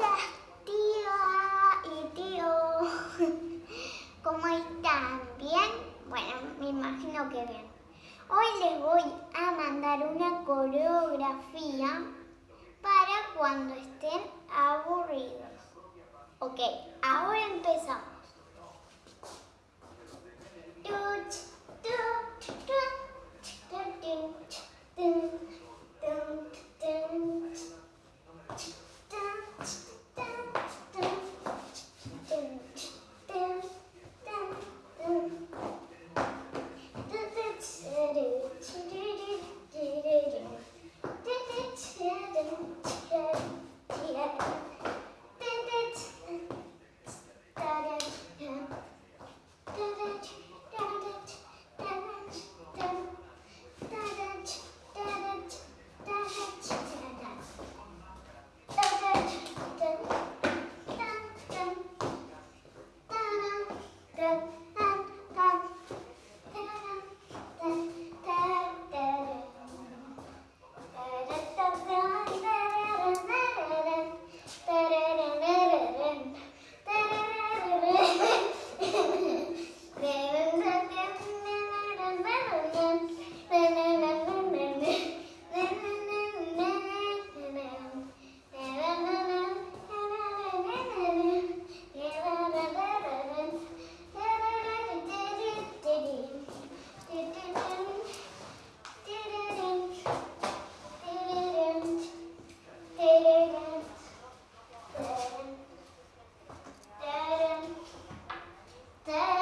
Hola, tía y tío. ¿Cómo están? ¿Bien? Bueno, me imagino que bien. Hoy les voy a mandar una coreografía para cuando estén aburridos. Ok. Stay.